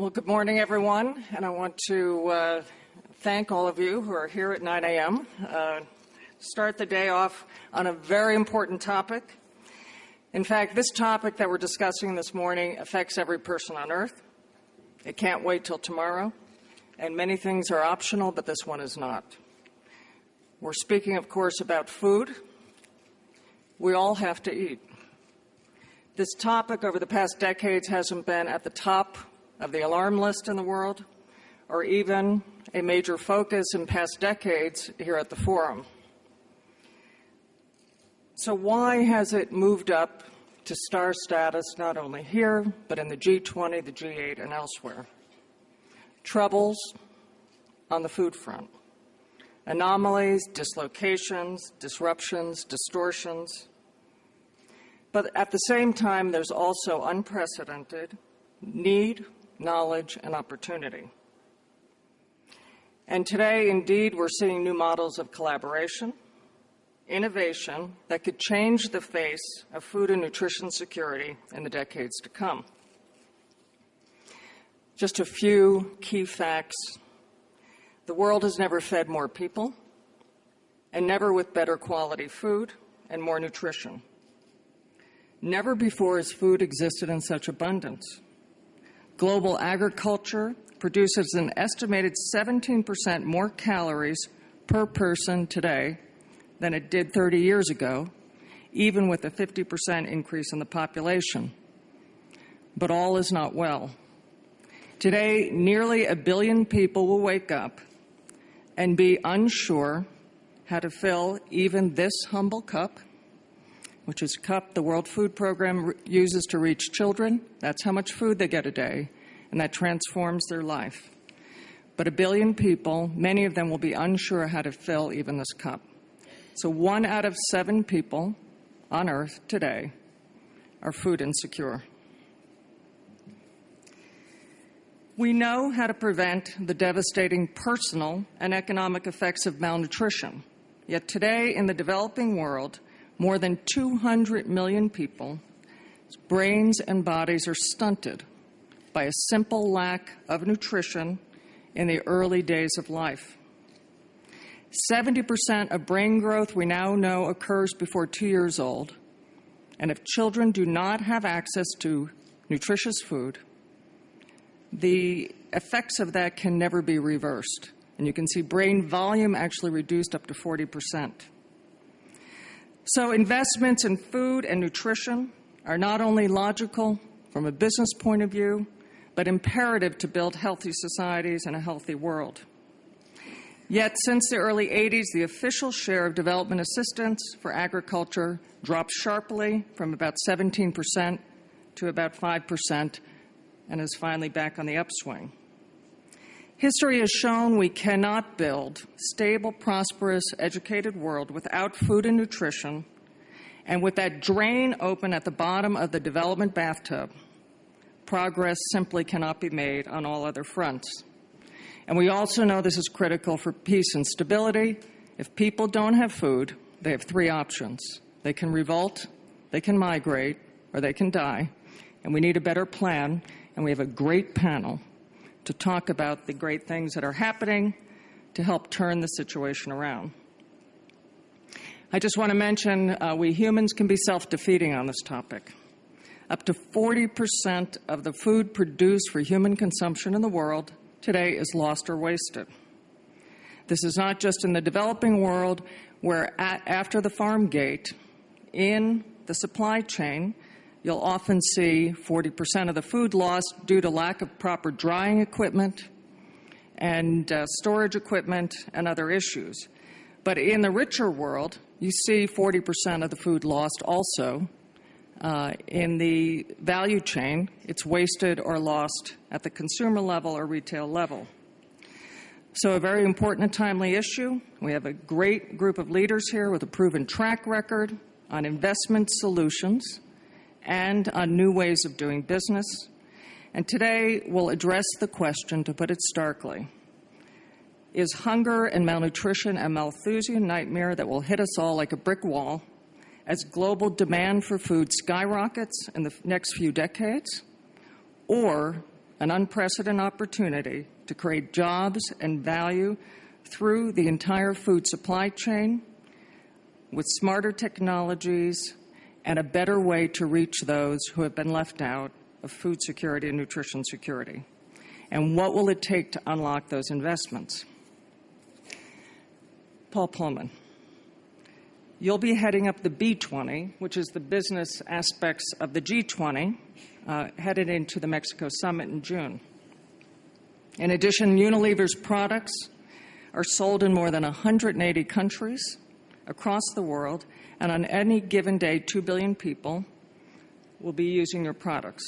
Well, good morning, everyone, and I want to uh, thank all of you who are here at 9 a.m. Uh, start the day off on a very important topic. In fact, this topic that we're discussing this morning affects every person on earth. It can't wait till tomorrow, and many things are optional, but this one is not. We're speaking, of course, about food. We all have to eat. This topic over the past decades hasn't been at the top of the alarm list in the world or even a major focus in past decades here at the Forum. So why has it moved up to star status not only here, but in the G20, the G8, and elsewhere? Troubles on the food front. Anomalies, dislocations, disruptions, distortions, but at the same time, there's also unprecedented need, knowledge, and opportunity. And today, indeed, we're seeing new models of collaboration, innovation that could change the face of food and nutrition security in the decades to come. Just a few key facts. The world has never fed more people, and never with better quality food and more nutrition. Never before has food existed in such abundance. Global agriculture produces an estimated 17% more calories per person today than it did 30 years ago, even with a 50% increase in the population. But all is not well. Today, nearly a billion people will wake up and be unsure how to fill even this humble cup which is a cup the World Food Program uses to reach children. That's how much food they get a day, and that transforms their life. But a billion people, many of them will be unsure how to fill even this cup. So one out of seven people on Earth today are food insecure. We know how to prevent the devastating personal and economic effects of malnutrition. Yet today in the developing world, more than 200 million people, brains and bodies are stunted by a simple lack of nutrition in the early days of life. 70% of brain growth we now know occurs before two years old. And if children do not have access to nutritious food, the effects of that can never be reversed. And you can see brain volume actually reduced up to 40 percent. So investments in food and nutrition are not only logical from a business point of view, but imperative to build healthy societies and a healthy world. Yet since the early 80s, the official share of development assistance for agriculture dropped sharply from about 17% to about 5% and is finally back on the upswing. History has shown we cannot build stable, prosperous, educated world without food and nutrition, and with that drain open at the bottom of the development bathtub, progress simply cannot be made on all other fronts. And we also know this is critical for peace and stability. If people don't have food, they have three options. They can revolt, they can migrate, or they can die. And we need a better plan, and we have a great panel to talk about the great things that are happening to help turn the situation around. I just want to mention uh, we humans can be self-defeating on this topic. Up to 40% of the food produced for human consumption in the world today is lost or wasted. This is not just in the developing world where at, after the farm gate, in the supply chain, you'll often see 40% of the food lost due to lack of proper drying equipment and uh, storage equipment and other issues. But in the richer world, you see 40% of the food lost also. Uh, in the value chain, it's wasted or lost at the consumer level or retail level. So a very important and timely issue. We have a great group of leaders here with a proven track record on investment solutions and on new ways of doing business. And today we'll address the question, to put it starkly, is hunger and malnutrition a Malthusian nightmare that will hit us all like a brick wall as global demand for food skyrockets in the next few decades? Or an unprecedented opportunity to create jobs and value through the entire food supply chain with smarter technologies and a better way to reach those who have been left out of food security and nutrition security. And what will it take to unlock those investments? Paul Polman, You'll be heading up the B20, which is the business aspects of the G20, uh, headed into the Mexico summit in June. In addition, Unilever's products are sold in more than 180 countries across the world, and on any given day, 2 billion people will be using your products.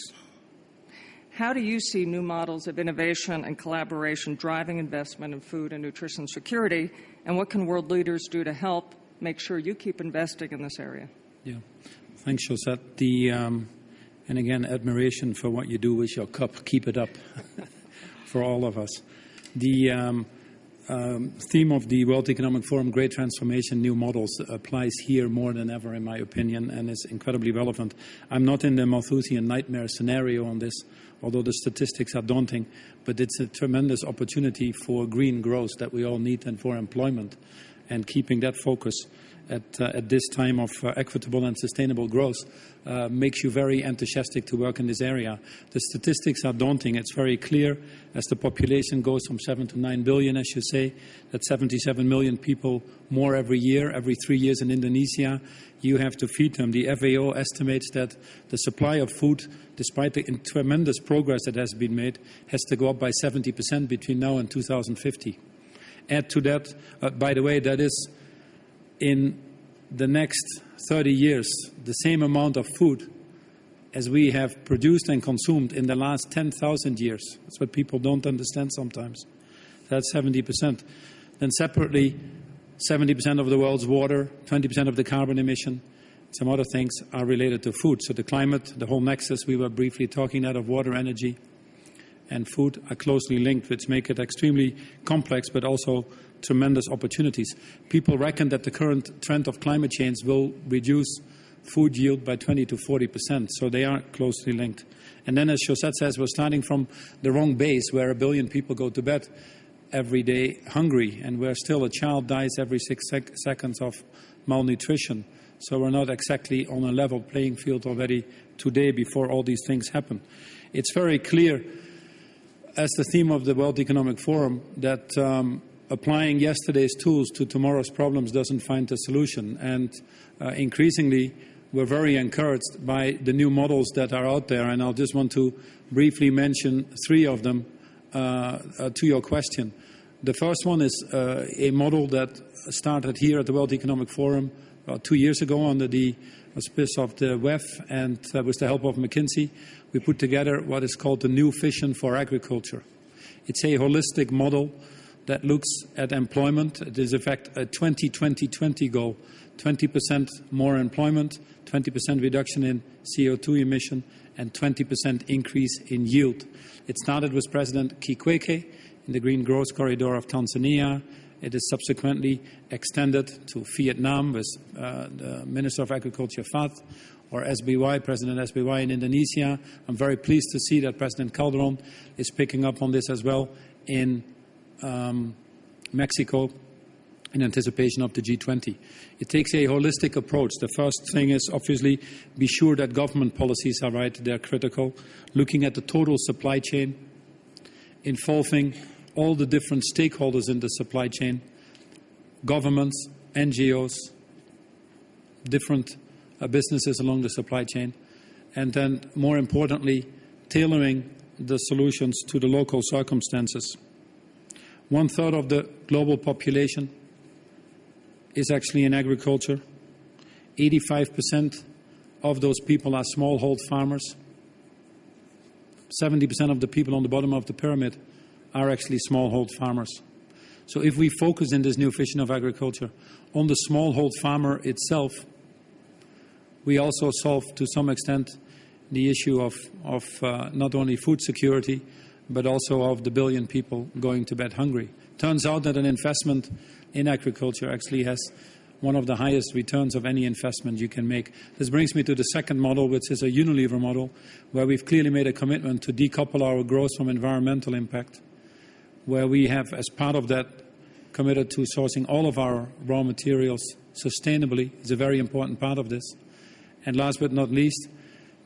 How do you see new models of innovation and collaboration driving investment in food and nutrition security, and what can world leaders do to help make sure you keep investing in this area. Yeah. Thanks, Josette. The, um, and again, admiration for what you do with your cup. Keep it up for all of us. The um, um, theme of the World Economic Forum, Great Transformation, New Models, applies here more than ever, in my opinion, and is incredibly relevant. I'm not in the Malthusian nightmare scenario on this, although the statistics are daunting, but it's a tremendous opportunity for green growth that we all need and for employment and keeping that focus at, uh, at this time of uh, equitable and sustainable growth uh, makes you very enthusiastic to work in this area. The statistics are daunting. It's very clear as the population goes from 7 to 9 billion, as you say, that 77 million people more every year, every three years in Indonesia, you have to feed them. The FAO estimates that the supply of food, despite the tremendous progress that has been made, has to go up by 70% between now and 2050 add to that, uh, by the way, that is in the next 30 years, the same amount of food as we have produced and consumed in the last 10,000 years. That's what people don't understand sometimes. That's 70%. Then separately, 70% of the world's water, 20% of the carbon emission, some other things are related to food. So the climate, the whole nexus we were briefly talking about of water, energy, and food are closely linked, which make it extremely complex but also tremendous opportunities. People reckon that the current trend of climate change will reduce food yield by 20 to 40 percent, so they are closely linked. And then, as Josette says, we're starting from the wrong base where a billion people go to bed every day hungry, and where still a child dies every six sec seconds of malnutrition. So we're not exactly on a level playing field already today before all these things happen. It's very clear as the theme of the World Economic Forum that um, applying yesterday's tools to tomorrow's problems doesn't find a solution. And uh, increasingly, we're very encouraged by the new models that are out there. And I'll just want to briefly mention three of them uh, uh, to your question. The first one is uh, a model that started here at the World Economic Forum about two years ago under the auspice of the WEF and uh, with the help of McKinsey, we put together what is called the new vision for agriculture. It's a holistic model that looks at employment. It is, in fact, a 20-20-20 goal, 20% more employment, 20% reduction in CO2 emission, and 20% increase in yield. It started with President Kikwete in the Green Growth Corridor of Tanzania. It is subsequently extended to Vietnam with uh, the Minister of Agriculture Fath or SBY, President SBY in Indonesia. I'm very pleased to see that President Calderon is picking up on this as well in Mexico in anticipation of the G20. It takes a holistic approach. The first thing is obviously be sure that government policies are right, they're critical. Looking at the total supply chain, involving all the different stakeholders in the supply chain governments, NGOs, different uh, businesses along the supply chain, and then, more importantly, tailoring the solutions to the local circumstances. One third of the global population is actually in agriculture. 85% of those people are smallhold farmers. 70% of the people on the bottom of the pyramid are actually smallhold farmers. So if we focus in this new vision of agriculture on the smallhold farmer itself, we also solve to some extent the issue of, of uh, not only food security, but also of the billion people going to bed hungry. Turns out that an investment in agriculture actually has one of the highest returns of any investment you can make. This brings me to the second model, which is a Unilever model, where we've clearly made a commitment to decouple our growth from environmental impact, where we have, as part of that, committed to sourcing all of our raw materials sustainably. It's a very important part of this. And last but not least,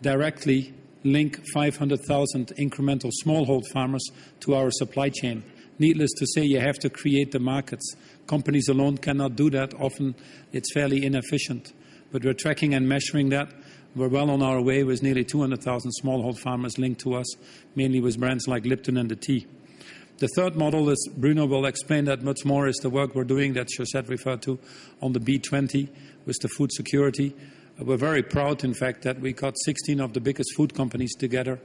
directly link 500,000 incremental smallhold farmers to our supply chain. Needless to say, you have to create the markets. Companies alone cannot do that. Often it's fairly inefficient. But we're tracking and measuring that. We're well on our way with nearly 200,000 smallhold farmers linked to us, mainly with brands like Lipton and the tea. The third model, as Bruno will explain that much more, is the work we're doing that Josette referred to on the B20 with the food security. We're very proud, in fact, that we got 16 of the biggest food companies together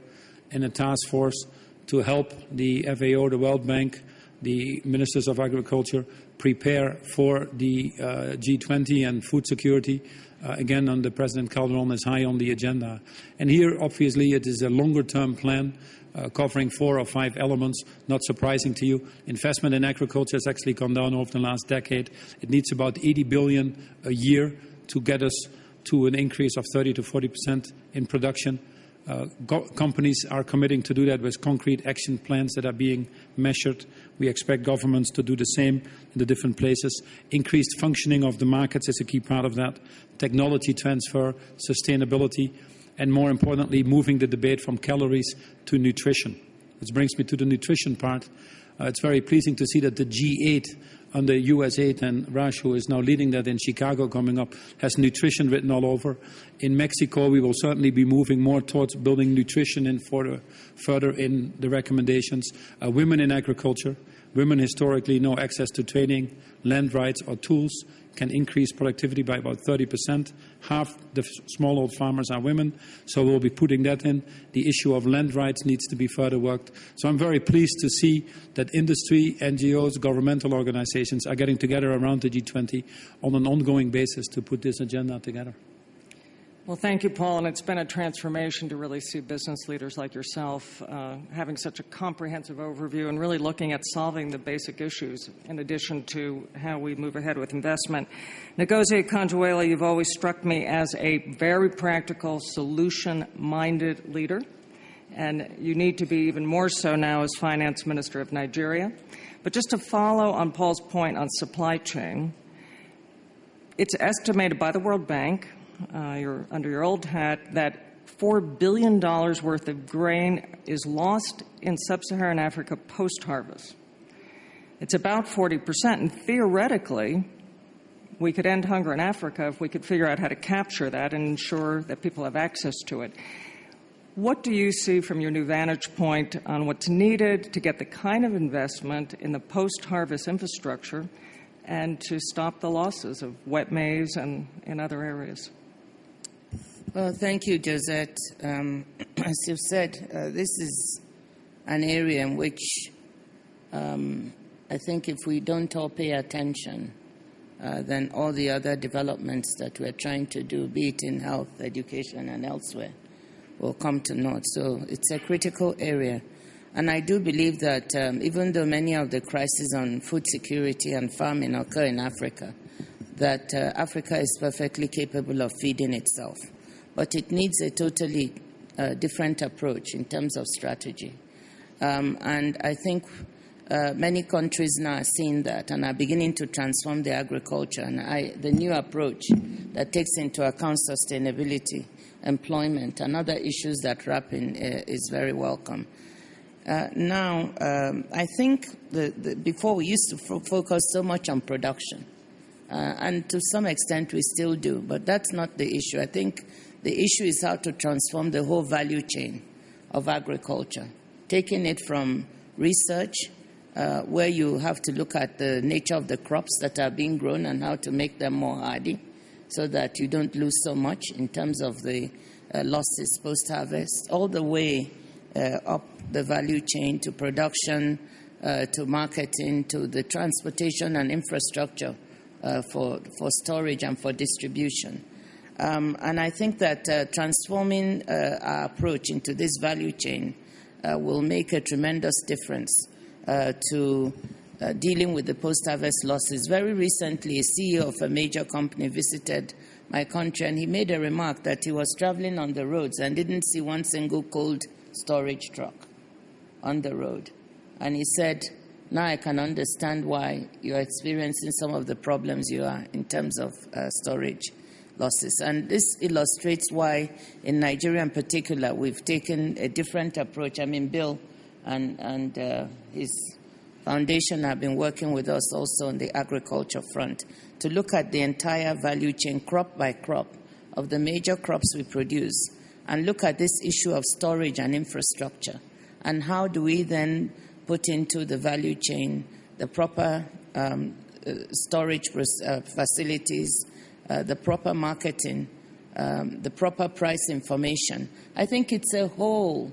in a task force to help the FAO, the World Bank, the ministers of agriculture prepare for the uh, G20 and food security. Uh, again, under President Calderon is high on the agenda. And here, obviously, it is a longer term plan uh, covering four or five elements. Not surprising to you. Investment in agriculture has actually gone down over the last decade. It needs about 80 billion a year to get us to an increase of 30 to 40 percent in production. Uh, companies are committing to do that with concrete action plans that are being measured. We expect governments to do the same in the different places. Increased functioning of the markets is a key part of that. Technology transfer, sustainability, and more importantly, moving the debate from calories to nutrition. Which brings me to the nutrition part. Uh, it's very pleasing to see that the G8 under USAID, and Raj, who is now leading that in Chicago coming up, has nutrition written all over. In Mexico, we will certainly be moving more towards building nutrition in further, further in the recommendations. Uh, women in agriculture, women historically no access to training, land rights, or tools can increase productivity by about 30%. Half the smallhold farmers are women, so we'll be putting that in. The issue of land rights needs to be further worked. So I'm very pleased to see that industry, NGOs, governmental organizations are getting together around the G20 on an ongoing basis to put this agenda together. Well, thank you, Paul. And it's been a transformation to really see business leaders like yourself uh, having such a comprehensive overview and really looking at solving the basic issues in addition to how we move ahead with investment. Ngozi Okonjo-Iweala, you've always struck me as a very practical, solution-minded leader. And you need to be even more so now as finance minister of Nigeria. But just to follow on Paul's point on supply chain, it's estimated by the World Bank uh, your, under your old hat that $4 billion worth of grain is lost in sub Saharan Africa post harvest. It's about 40%, and theoretically, we could end hunger in Africa if we could figure out how to capture that and ensure that people have access to it. What do you see from your new vantage point on what's needed to get the kind of investment in the post harvest infrastructure and to stop the losses of wet maize and in other areas? Well, thank you, Josette. Um, as you've said, uh, this is an area in which um, I think if we don't all pay attention, uh, then all the other developments that we're trying to do, be it in health, education, and elsewhere, will come to naught. So it's a critical area. And I do believe that um, even though many of the crises on food security and farming occur in Africa, that uh, Africa is perfectly capable of feeding itself but it needs a totally uh, different approach in terms of strategy. Um, and I think uh, many countries now are seeing that and are beginning to transform their agriculture. And I, the new approach that takes into account sustainability, employment, and other issues that wrap in uh, is very welcome. Uh, now, um, I think the, the, before we used to focus so much on production, uh, and to some extent we still do, but that's not the issue. I think the issue is how to transform the whole value chain of agriculture, taking it from research, uh, where you have to look at the nature of the crops that are being grown and how to make them more hardy so that you don't lose so much in terms of the uh, losses post harvest, all the way uh, up the value chain to production, uh, to marketing, to the transportation and infrastructure uh, for, for storage and for distribution. Um, and I think that uh, transforming uh, our approach into this value chain uh, will make a tremendous difference uh, to uh, dealing with the post harvest losses. Very recently, a CEO of a major company visited my country and he made a remark that he was traveling on the roads and didn't see one single cold storage truck on the road. And he said, Now I can understand why you're experiencing some of the problems you are in terms of uh, storage losses. And this illustrates why, in Nigeria in particular, we've taken a different approach. I mean, Bill and, and uh, his foundation have been working with us also on the agriculture front to look at the entire value chain, crop by crop, of the major crops we produce, and look at this issue of storage and infrastructure. And how do we then put into the value chain the proper um, uh, storage uh, facilities, uh, the proper marketing, um, the proper price information. I think it's a whole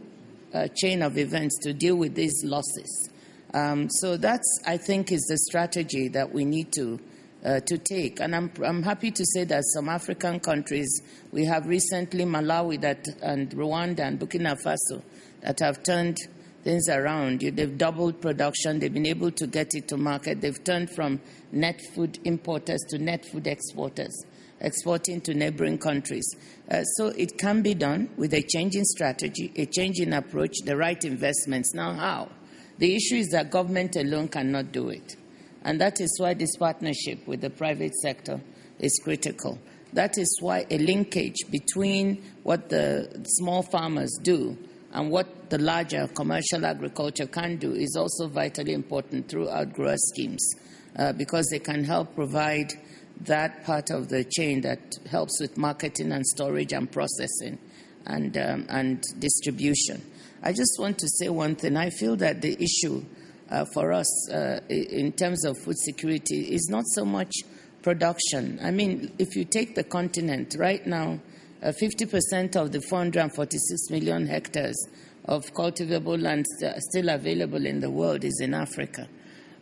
uh, chain of events to deal with these losses. Um, so that's, I think, is the strategy that we need to uh, to take. And I'm, I'm happy to say that some African countries, we have recently Malawi that, and Rwanda and Burkina Faso that have turned things around. They've doubled production. They've been able to get it to market. They've turned from net food importers to net food exporters, exporting to neighboring countries. Uh, so it can be done with a change in strategy, a change in approach, the right investments. Now, how? The issue is that government alone cannot do it. And that is why this partnership with the private sector is critical. That is why a linkage between what the small farmers do and what the larger commercial agriculture can do is also vitally important through outgrower schemes uh, because they can help provide that part of the chain that helps with marketing and storage and processing and, um, and distribution. I just want to say one thing. I feel that the issue uh, for us uh, in terms of food security is not so much production. I mean, if you take the continent right now, 50% uh, of the 446 million hectares of cultivable land still available in the world is in Africa.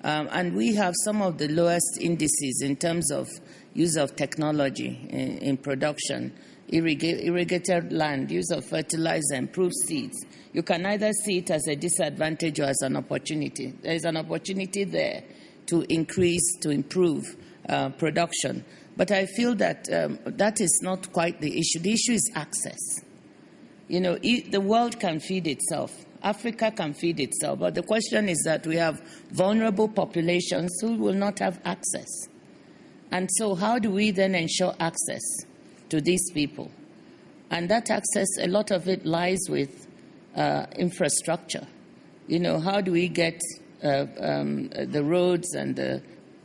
Um, and we have some of the lowest indices in terms of use of technology in, in production, irrigated land, use of fertilizer, improved seeds. You can either see it as a disadvantage or as an opportunity. There is an opportunity there to increase, to improve uh, production. But I feel that um, that is not quite the issue. The issue is access. You know, the world can feed itself. Africa can feed itself. But the question is that we have vulnerable populations who will not have access. And so, how do we then ensure access to these people? And that access, a lot of it lies with uh, infrastructure. You know, how do we get uh, um, the roads and the,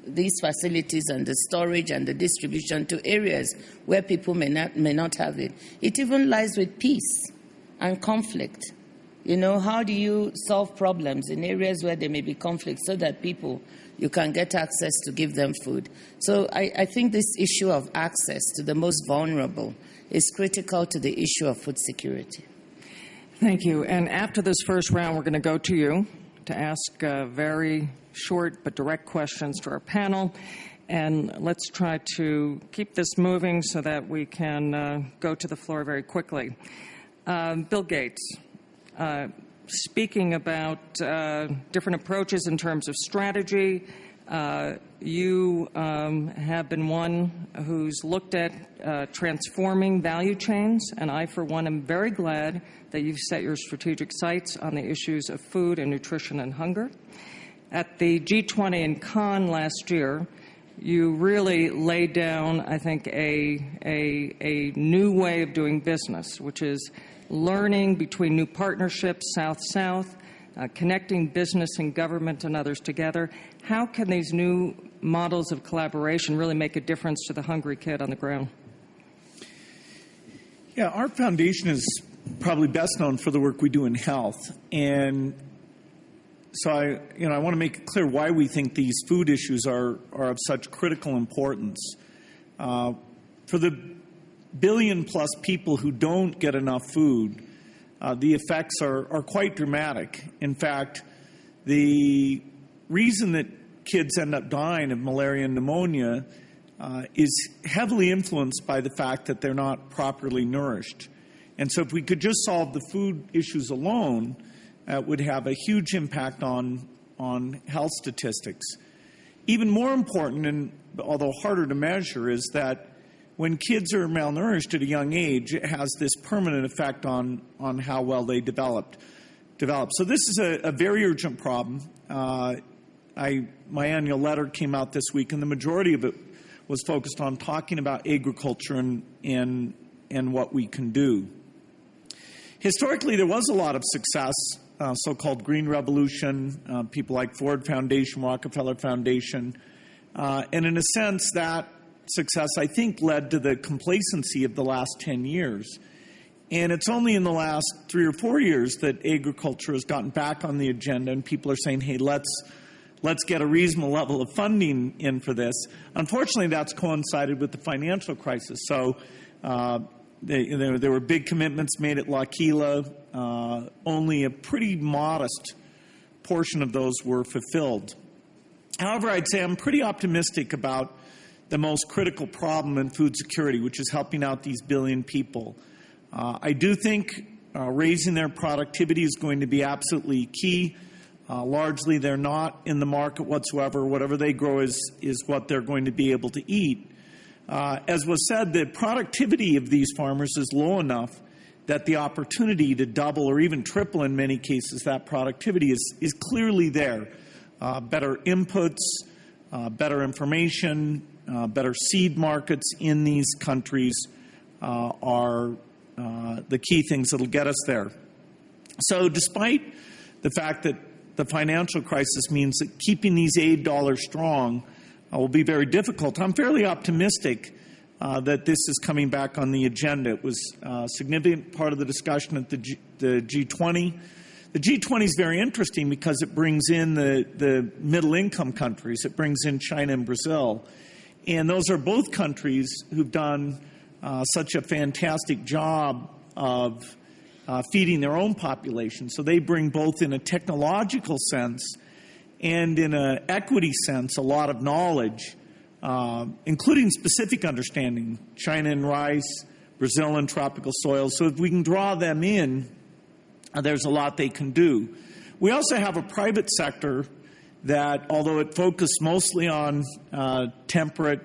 these facilities and the storage and the distribution to areas where people may not, may not have it? It even lies with peace and conflict. You know, how do you solve problems in areas where there may be conflict so that people, you can get access to give them food? So I, I think this issue of access to the most vulnerable is critical to the issue of food security. Thank you. And after this first round, we're going to go to you to ask uh, very short but direct questions to our panel. And let's try to keep this moving so that we can uh, go to the floor very quickly. Um, Bill Gates, uh, speaking about uh, different approaches in terms of strategy, uh, you um, have been one who's looked at uh, transforming value chains, and I, for one, am very glad that you've set your strategic sights on the issues of food and nutrition and hunger. At the G20 in Cannes last year, you really laid down, I think, a, a, a new way of doing business, which is learning between new partnerships, South South, uh, connecting business and government and others together. How can these new models of collaboration really make a difference to the hungry kid on the ground? Yeah, our foundation is probably best known for the work we do in health. And so I, you know, I want to make it clear why we think these food issues are, are of such critical importance. Uh, for the billion plus people who don't get enough food, uh, the effects are, are quite dramatic. In fact, the reason that kids end up dying of malaria and pneumonia uh, is heavily influenced by the fact that they're not properly nourished. And so, if we could just solve the food issues alone, uh, it would have a huge impact on on health statistics. Even more important, and although harder to measure, is that when kids are malnourished at a young age, it has this permanent effect on, on how well they developed. Develop. So this is a, a very urgent problem. Uh, I, my annual letter came out this week, and the majority of it was focused on talking about agriculture and, and, and what we can do. Historically, there was a lot of success, uh, so called Green Revolution, uh, people like Ford Foundation, Rockefeller Foundation. Uh, and in a sense, that success, I think, led to the complacency of the last 10 years. And it's only in the last three or four years that agriculture has gotten back on the agenda, and people are saying, hey, let's, let's get a reasonable level of funding in for this. Unfortunately, that's coincided with the financial crisis. So uh, they, there, there, were big commitments made at L'Aquila. Uh, only a pretty modest portion of those were fulfilled. However, I'd say I'm pretty optimistic about the most critical problem in food security, which is helping out these billion people. Uh, I do think uh, raising their productivity is going to be absolutely key. Uh, largely, they're not in the market whatsoever. Whatever they grow is, is what they're going to be able to eat. Uh, as was said, the productivity of these farmers is low enough that the opportunity to double or even triple in many cases that productivity is, is clearly there. Uh, better inputs, uh, better information, better seed markets in these countries are uh, the key things that'll get us there. So, despite the fact that the financial crisis means that keeping these aid dollars strong uh, will be very difficult, I'm fairly optimistic uh, that this is coming back on the agenda. It was a significant part of the discussion at the, G- the G20. The G20 is very interesting because it brings in the, the middle income countries, it brings in China and Brazil. And those are both countries who've done uh, such a fantastic job of uh, feeding their own population. So they bring both in a technological sense and in an equity sense a lot of knowledge, uh, including specific understanding. China and rice, Brazil and tropical soils. So if we can draw them in, uh, there's a lot they can do. We also have a private sector that, although it focused mostly on uh, temperate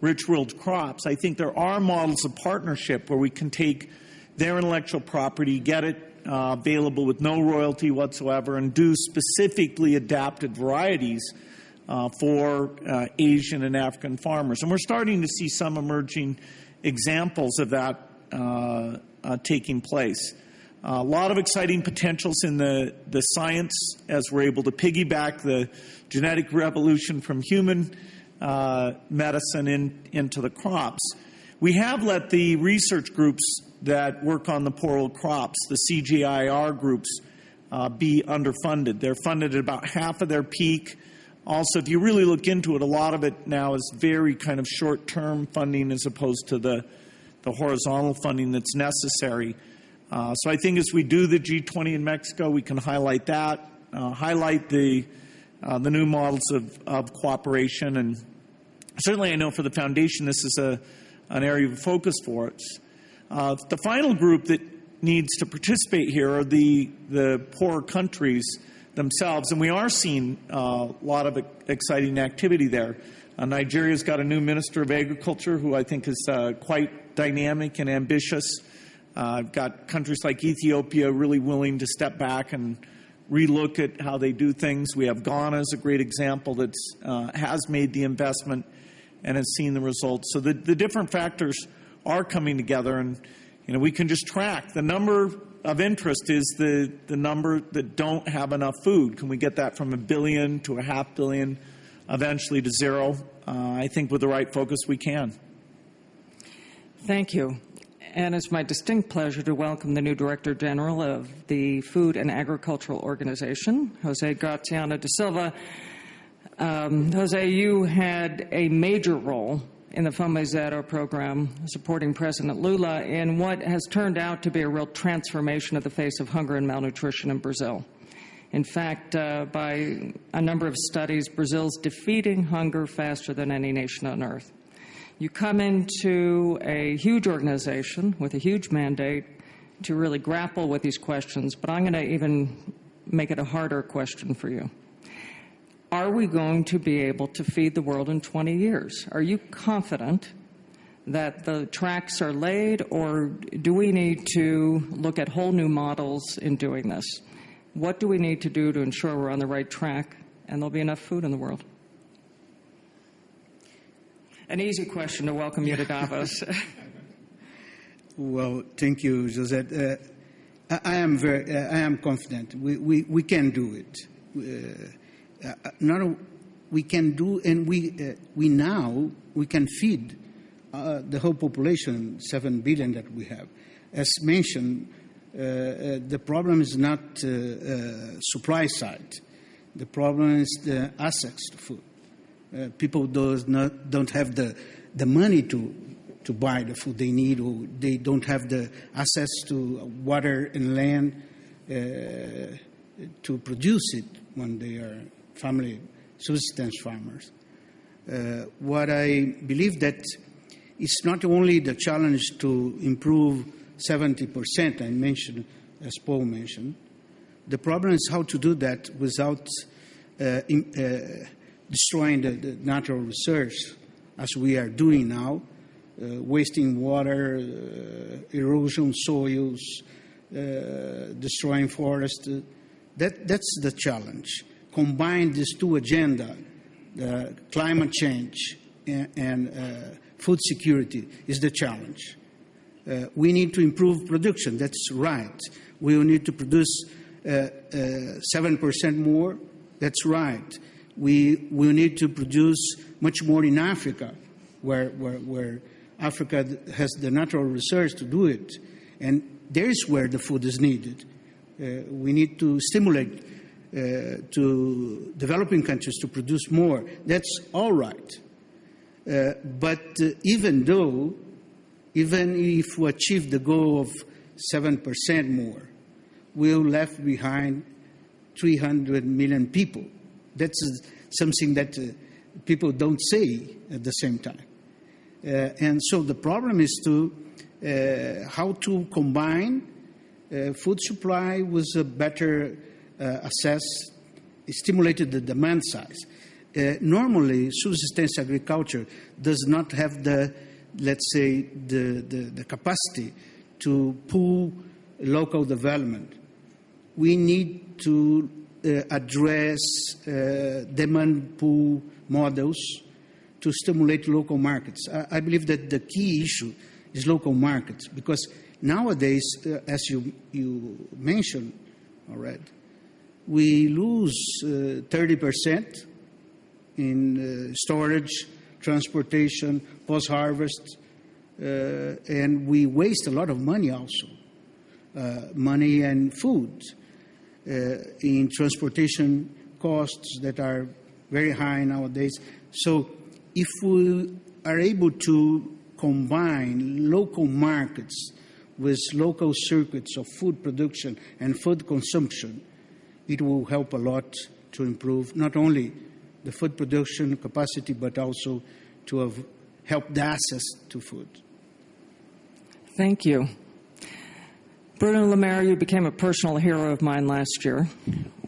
rich world crops, I think there are models of partnership where we can take their intellectual property, get it uh, available with no royalty whatsoever, and do specifically adapted varieties uh, for uh, Asian and African farmers. And we're starting to see some emerging examples of that uh, uh, taking place. A lot of exciting potentials in the, the science as we're able to piggyback the genetic revolution from human uh, medicine in, into the crops. We have let the research groups that work on the poor old crops, the CGIAR groups, uh, be underfunded. They're funded at about half of their peak. Also, if you really look into it, a lot of it now is very kind of short term funding as opposed to the, the horizontal funding that's necessary. Uh, so I think as we do the G20 in Mexico, we can highlight that, uh, highlight the uh, the new models of, of cooperation. And certainly, I know for the foundation, this is a, an area of focus for us. The final group that needs to participate here are the, the poorer countries themselves, and we are seeing a lot of exciting activity there. Nigeria's got a new Minister of Agriculture who I think is quite dynamic and ambitious. Uh, got countries like Ethiopia really willing to step back and relook at how they do things. We have Ghana as a great example that uh, has made the investment and has seen the results. So the, the different factors are coming together, and you know we can just track the number of interest is the, the number that don't have enough food. Can we get that from a billion to a half billion, eventually to zero? Uh, I think with the right focus, we can. Thank you and it's my distinct pleasure to welcome the new Director General of the Food and Agricultural Organization, Jose Graziano da Silva. Um, Jose, you had a major role in the Fome Zero program supporting President Lula in what has turned out to be a real transformation of the face of hunger and malnutrition in Brazil. In fact, uh, by a number of studies, Brazil's defeating hunger faster than any nation on earth. You come into a huge organization with a huge mandate to really grapple with these questions, but I'm going to even make it a harder question for you. are we going to be able to feed the world in 20 years? Are you confident that the tracks are laid, or do we need to look at whole new models in doing this? What do we need to do to ensure we're on the right track and there'll be enough food in the world? An easy question to welcome you to Davos. Well, thank you, Josette. Uh, I, I am very, uh, I am confident. We, we, we can do it. Uh, uh, not a, we can do, and we uh, we now we can feed uh, the whole population, seven billion that we have. As mentioned, the problem is not supply side. The problem is the access to food. People does not don't have the the money to to buy the food they need, or they don't have the access to water and land uh, to produce it when they are family subsistence farmers. Uh, what I believe that it's not only the challenge to improve 70%, I mentioned, as Paul mentioned, the problem is how to do that without uh, in, uh, destroying the, the, natural resource, as we are doing now, uh, wasting water, uh, erosion soils, uh, destroying forests. That, that's the challenge. Combine these two agendas, climate change and, and food security, is the challenge. Uh, we need to improve production. That's right. We will need to produce uh, uh, 7% more. That's right. We will need to produce much more in Africa, where, where, where Africa has the natural resource to do it. And there is where the food is needed. Uh, we need to stimulate uh, to developing countries to produce more. That's all right. Uh, but uh, even though, even if we achieve the goal of 7% more, we'll left behind 300 million people. That's something that uh, people don't say at the same time. Uh, and so the problem is to uh, how to combine uh, food supply with a better access, stimulated the demand size. normally, subsistence agriculture does not have the, let's say, the, the, the capacity to pull local development. We need to uh, address uh, demand pull models to stimulate local markets. I, I, believe that the key issue is local markets because nowadays, uh, as you, you mentioned already, we lose uh, 30% in storage, transportation, post harvest, uh, and we waste a lot of money also uh, money and food Uh, in transportation costs that are very high nowadays. So if we are able to combine local markets with local circuits of food production and food consumption, it will help a lot to improve not only the food production capacity, but also to help the access to food. Thank you. Bruno Le Maire, you became a personal hero of mine last year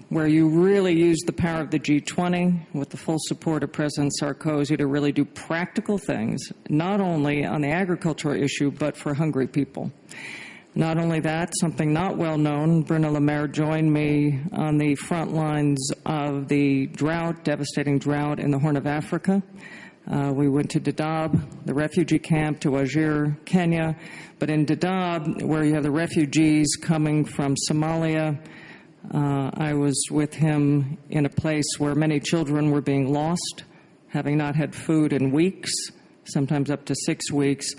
where you really used the power of the G20 with the full support of President Sarkozy to really do practical things, not only on the agricultural issue, but for hungry people. Not only that, something not well known, Bruno Le Maire joined me on the front lines of the drought, devastating drought in the Horn of Africa. Uh, we went to Dadaab, the refugee camp, to Wajir, Kenya. But in Dadaab, where you have the refugees coming from Somalia, uh, I was with him in a place where many children were being lost, having not had food in weeks, sometimes up to six weeks.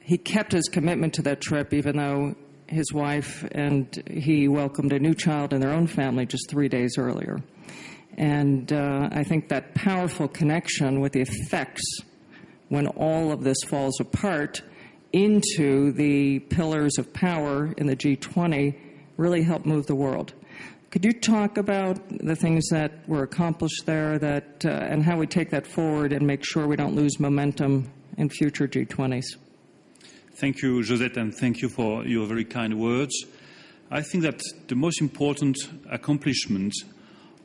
He kept his commitment to that trip, even though his wife and he welcomed a new child in their own family just three days earlier. And uh, I think that powerful connection with the effects when all of this falls apart into the pillars of power in the G20 really helped move the world. Could you talk about the things that were accomplished there that, uh, and how we take that forward and make sure we don't lose momentum in future G20s? Thank you, Josette, and thank you for your very kind words. I think that the most important accomplishment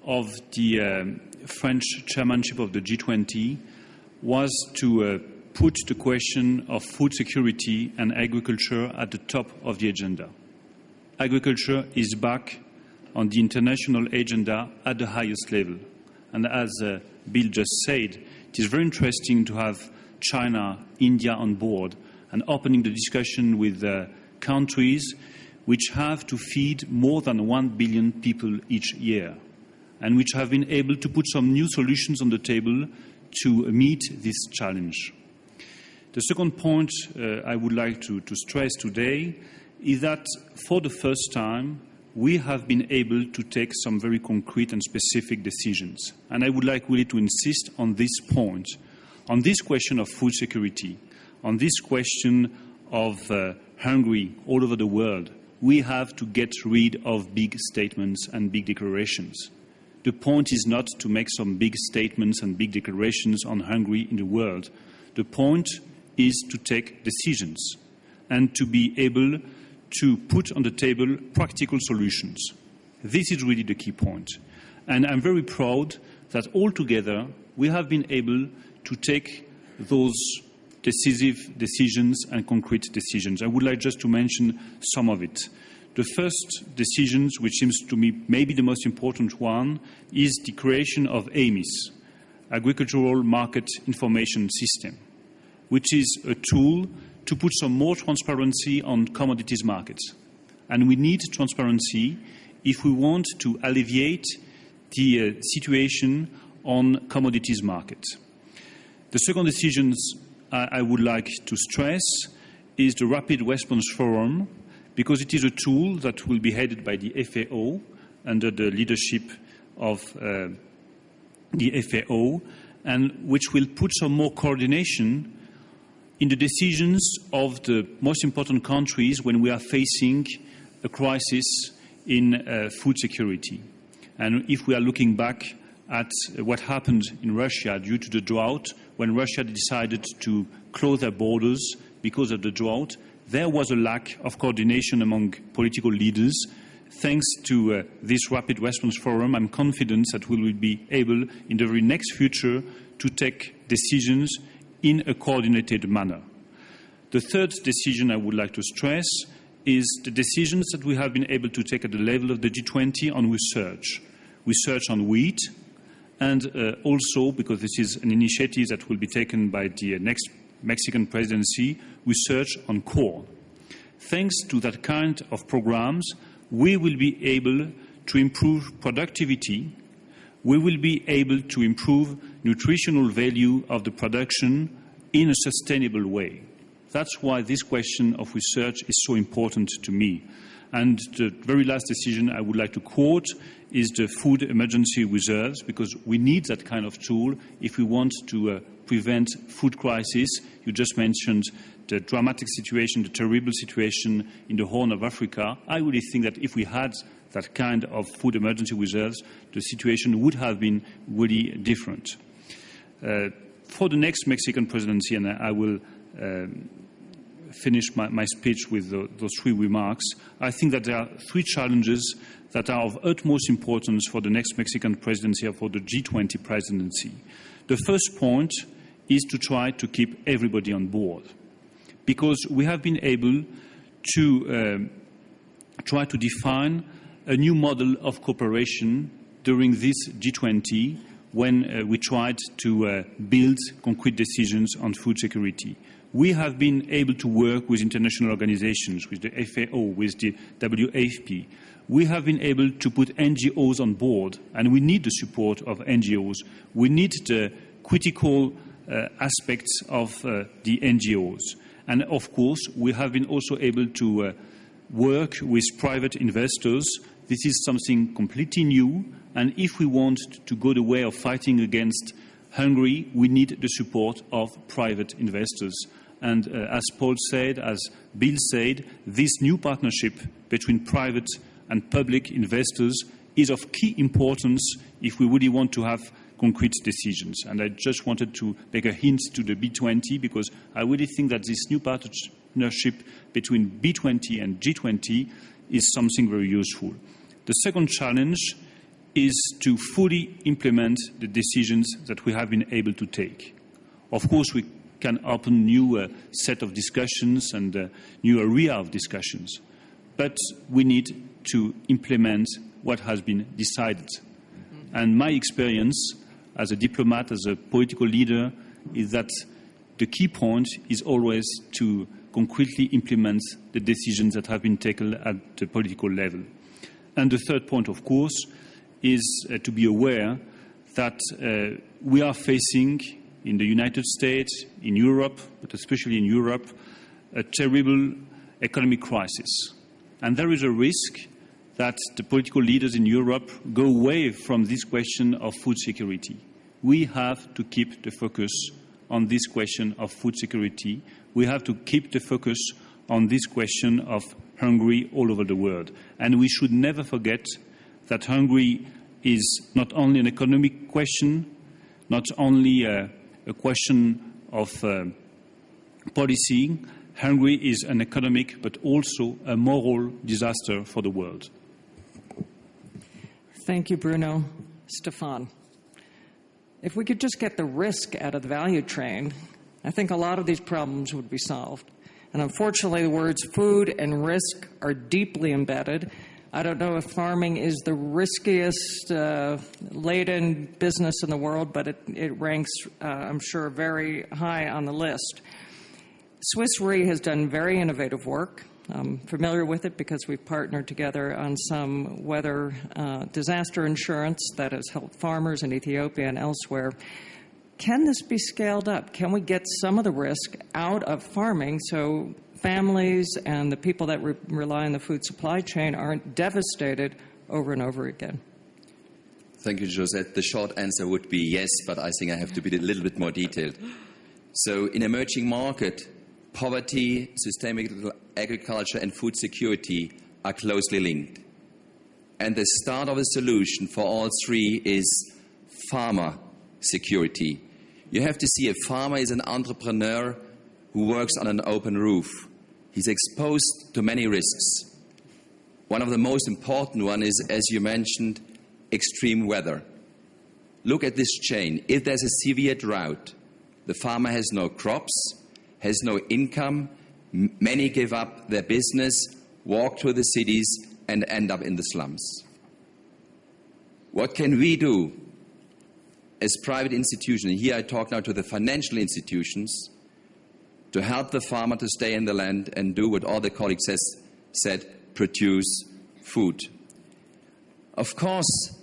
of the uh, French chairmanship of the G20 was to uh, put the question of food security and agriculture at the top of the agenda. Agriculture is back on the international agenda at the highest level. And as uh, Bill just said, it is very interesting to have China, India on board and opening the discussion with uh, countries which have to feed more than 1 billion people each year and which have been able to put some new solutions on the table to meet this challenge. The second point uh, I would like to, to stress today is that for the first time, we have been able to take some very concrete and specific decisions. And I would like really to insist on this point, on this question of food security, on this question of uh, all over the world. We have to get rid of big statements and big declarations. The point is not to make some big statements and big declarations on Hungary in the world. The point is to take decisions and to be able to put on the table practical solutions. This is really the key point. And I'm very proud that all together we have been able to take those decisive decisions and concrete decisions. I would like just to mention some of it. The first decision, which seems to me maybe the most important one, is the creation of AMIS, Agricultural Market Information System, which is a tool to put some more transparency on commodities markets. And we need transparency if we want to alleviate the uh, situation on commodities markets. The second decision I, I would like to stress is the Rapid Response Forum, because it is a tool that will be headed by the FAO under the leadership of uh, the FAO, and which will put some more coordination in the decisions of the most important countries when we are facing a crisis in uh, food security. And if we are looking back at what happened in Russia due to the drought, when Russia decided to close their borders because of the drought, there was a lack of coordination among political leaders. Thanks to uh, this Rapid Response Forum, I'm confident that we will be able, in the very next future, to take decisions in a coordinated manner. The third decision I would like to stress is the decisions that we have been able to take at the level of the G20 on research. Research on wheat, and uh, also, because this is an initiative that will be taken by the next Mexican presidency, research on corn. Thanks to that kind of programs, we will be able to improve productivity, we will be able to improve nutritional value of the production in a sustainable way. That's why this question of research is so important to me. And the very last decision I would like to quote is the food emergency reserves, because we need that kind of tool if we want to uh, prevent food crisis. You just mentioned the dramatic situation, the terrible situation in the Horn of Africa. I really think that if we had that kind of food emergency reserves, the situation would have been really different. Uh, for the next Mexican presidency, and I will um, finish my, my, speech with the, those three remarks, I think that there are three challenges that are of utmost importance for the next Mexican presidency or for the G20 presidency. The first point is to try to keep everybody on board because we have been able to um, try to define a new model of cooperation during this G20 when uh, we tried to uh, build concrete decisions on food security. We have been able to work with international organizations, with the FAO, with the WFP. We have been able to put NGOs on board, and we need the support of NGOs. We need the critical uh, aspects of the NGOs. And of course, we have been also able to uh, work with private investors. This is something completely new. And if we want to go the way of fighting against Hungary, we need the support of private investors. And uh, as Paul said, as Bill said, this new partnership between private and public investors is of key importance if we really want to have concrete decisions. And I just wanted to make a hint to the B20 because I really think that this new partnership between B20 and G20 is something very useful. The second challenge is to fully implement the decisions that we have been able to take. Of course, we can open new uh, set of discussions and uh, new area of discussions, but we need to implement what has been decided. And my experience as a diplomat, as a political leader, is that the key point is always to concretely implement the decisions that have been taken at the political level. And the third point, of course, is uh, to be aware that uh, we are facing in the United States, in Europe, but especially in Europe, a terrible economic crisis. And there is a risk that the political leaders in Europe go away from this question of food security. We have to keep the focus on this question of food security. We have to keep the focus on this question of Hungary all over the world. And we should never forget that Hungary is not only an economic question, not only a, a question of uh, policy. Hungary is an economic but also a moral disaster for the world. Thank you, Bruno. Stefan. If we could just get the risk out of the value chain, I think a lot of these problems would be solved. And unfortunately, the words food and risk are deeply embedded. I don't know if farming is the riskiest uh, laden business in the world, but it, it ranks, uh, I'm sure, very high on the list. Swiss Re has done very innovative work. I'm familiar with it because we've partnered together on some weather uh, disaster insurance that has helped farmers in Ethiopia and elsewhere. Can this be scaled up? Can we get some of the risk out of farming so families and the people that re- rely on the food supply chain aren't devastated over and over again? Thank you, Josette. The short answer would be yes, but I think I have to be a little bit more detailed. So, in emerging market, poverty, systemic agriculture, and food security are closely linked. And the start of a solution for all three is farmer security. You have to see a farmer is an entrepreneur who works on an open roof. He's exposed to many risks. One of the most important one is, as you mentioned, extreme weather. Look at this chain. If there's a severe drought, the farmer has no crops, has no income. M- Many give up their business, walk to the cities, and end up in the slums. What can we do as private institutions? Here I talk now to the financial institutions to help the farmer to stay in the land and do what all the colleagues has said produce food. Of course,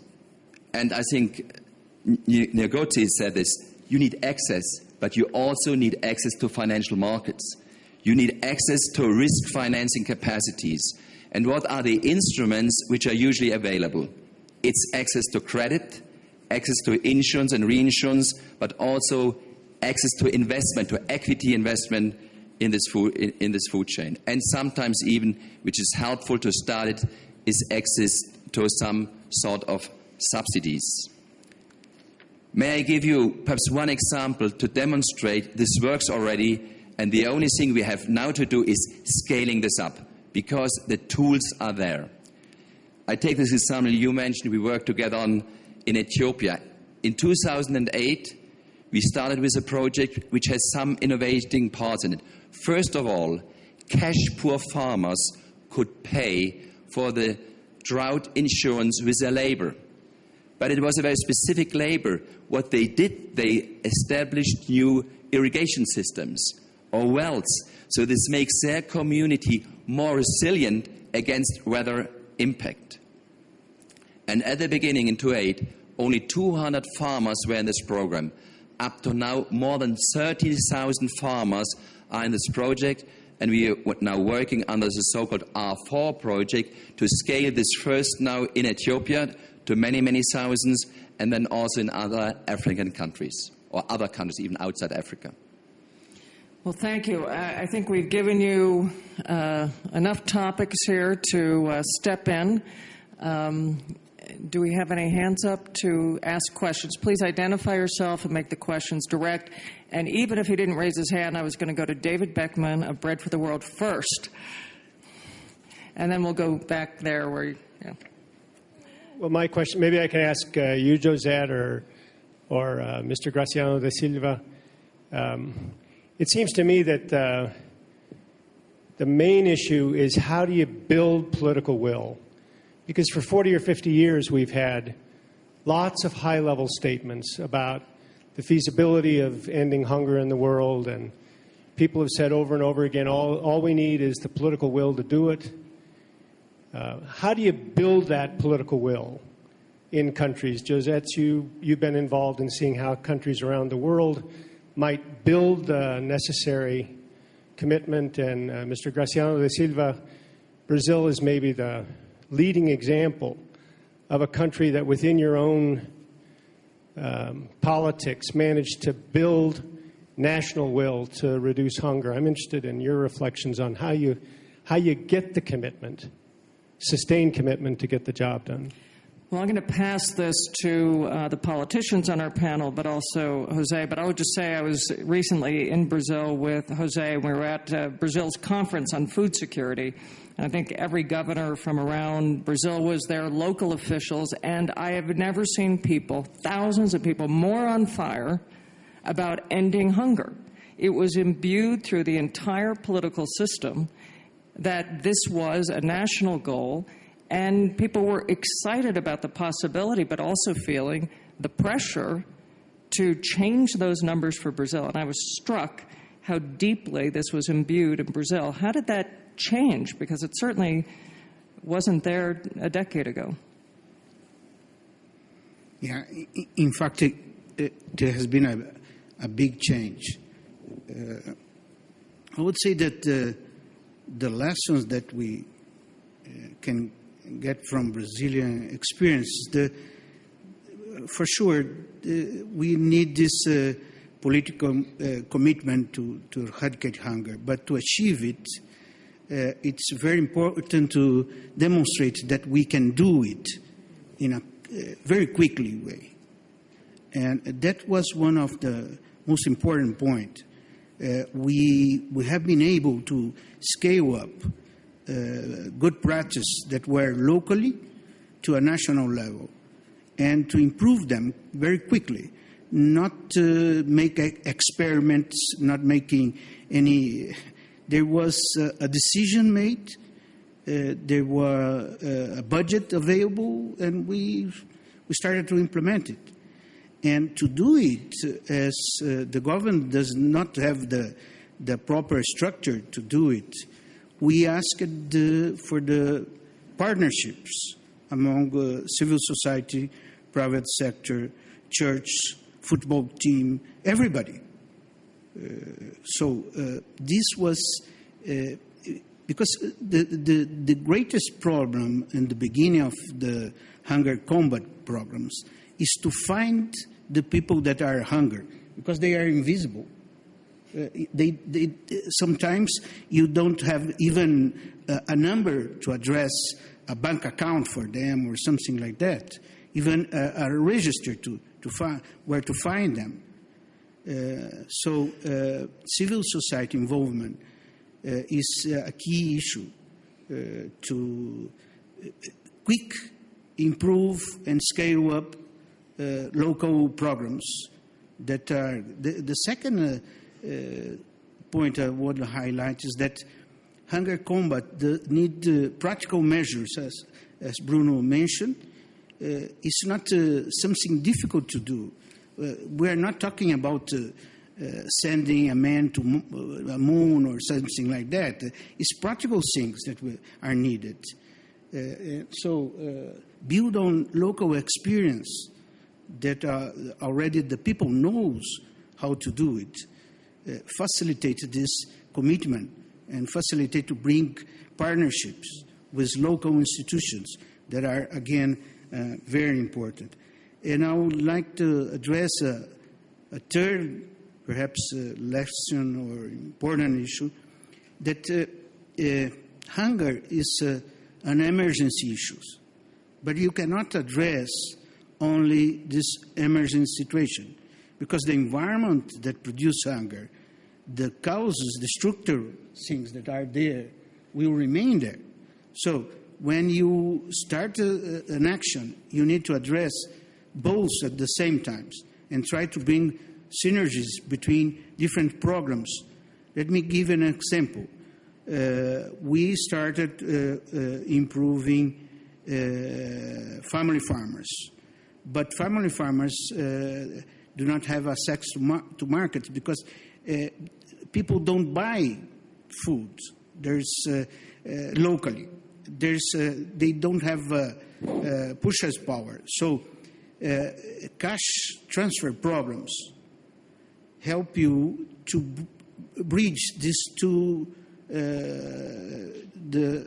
and I think Ngozi said this you need access, but you also need access to financial markets. You need access to risk financing capacities. And what are the instruments which are usually available? It's access to credit, access to insurance and reinsurance, but also access to investment, to equity investment in this food, in, in this food chain. And sometimes even, which is helpful to start it, is access to some sort of subsidies. May I give you perhaps one example to demonstrate this works already, and the only thing we have now to do is scaling this up because the tools are there. I take this example you mentioned we worked together on in Ethiopia. In 2008, we started with a project which has some innovating parts in it. First of all, cash poor farmers could pay for the drought insurance with their labor. But it was a very specific labor. What they did, they established new irrigation systems or wells. So this makes their community more resilient against weather impact. And at the beginning in 2008, only 200 farmers were in this program. Up to now, more than 30,000 farmers are in this project, and we are now working under the so-called R4 project to scale this first now in Ethiopia to many, many thousands, and then also in other African countries, or other countries even outside Africa. Well, thank you. I think we've given you uh, enough topics here to uh, step in. Um, do we have any hands up to ask questions? Please identify yourself and make the questions direct. And even if he didn't raise his hand, I was going to go to David Beckman of Bread for the World first. And then we'll go back there where, yeah. Well, my question, maybe I can ask uh, you, Josette, or, or uh, Mr. Graziano da Silva. Um, it seems to me that uh, the main issue is how do you build political will? Because for 40 or 50 years, we've had lots of high level statements about the feasibility of ending hunger in the world, and people have said over and over again all, all we need is the political will to do it. Uh, how do you build that political will in countries? Josette, you, you've been involved in seeing how countries around the world might build the necessary commitment. And uh, Mr. Graziano da Silva, Brazil is maybe the leading example of a country that within your own um, politics managed to build national will to reduce hunger. I'm interested in your reflections on how you, how you get the commitment sustained commitment to get the job done. Well, I'm going to pass this to uh, the politicians on our panel, but also Jose. But I would just say I was recently in Brazil with Jose. We were at uh, Brazil's conference on food security. And I think every governor from around Brazil was there, local officials, and I have never seen people, thousands of people, more on fire about ending hunger. It was imbued through the entire political system that this was a national goal, and people were excited about the possibility, but also feeling the pressure to change those numbers for Brazil. And I was struck how deeply this was imbued in Brazil. How did that change? Because it certainly wasn't there a decade ago. Yeah, in fact, it, it, there has been a, a big change. Uh, I would say that uh, the lessons that we uh, can get from Brazilian experience, the, for sure, uh, we need this uh, political uh, commitment to, to eradicate hunger. But to achieve it, uh, it's very important to demonstrate that we can do it in a uh, very quickly way. And that was one of the most important points uh, we, we have been able to scale up uh, good practices that were locally to a national level and to improve them very quickly, not uh, make experiments, not making any. There was a decision made, uh, there was uh, a budget available, and we, we started to implement it. And to do it, as uh, the government does not have the, the proper structure to do it, we asked the, for the partnerships among uh, civil society, private sector, church, football team, everybody. Uh, so uh, this was uh, because the, the, the greatest problem in the beginning of the hunger combat programs is to find the people that are hungry because they are invisible. Uh, they, they, sometimes you don't have even uh, a number to address a bank account for them or something like that, even a, a register to, to find where to find them. Uh, so uh, civil society involvement uh, is a key issue uh, to quick improve and scale up local programs that are. The, the second point I want to highlight is that hunger combat the, need practical measures, as, as Bruno mentioned. it's not something difficult to do. we are not talking about uh, sending a man to a moon or something like that. It's practical things that are needed. Uh, so uh, build on local experience that uh, already the people knows how to do it, uh, facilitate this commitment and facilitate to bring partnerships with local institutions that are, again, uh, very important. And I would like to address a, a third, perhaps, uh, lesson or important issue that uh, uh, hunger is an emergency issue, but you cannot address only this emergency situation because the environment that produces hunger, the causes, the structural things that are there will remain there. So when you start a, an action, you need to address both at the same times and try to bring synergies between different programs. Let me give an example. Uh, we started uh, uh, improving uh, family farmers, but family farmers uh, do not have access to, mar- to markets because uh, people don't buy food. There's uh, uh, locally. There's uh, they don't have purchase power. So cash transfer problems help you to bridge these two uh, the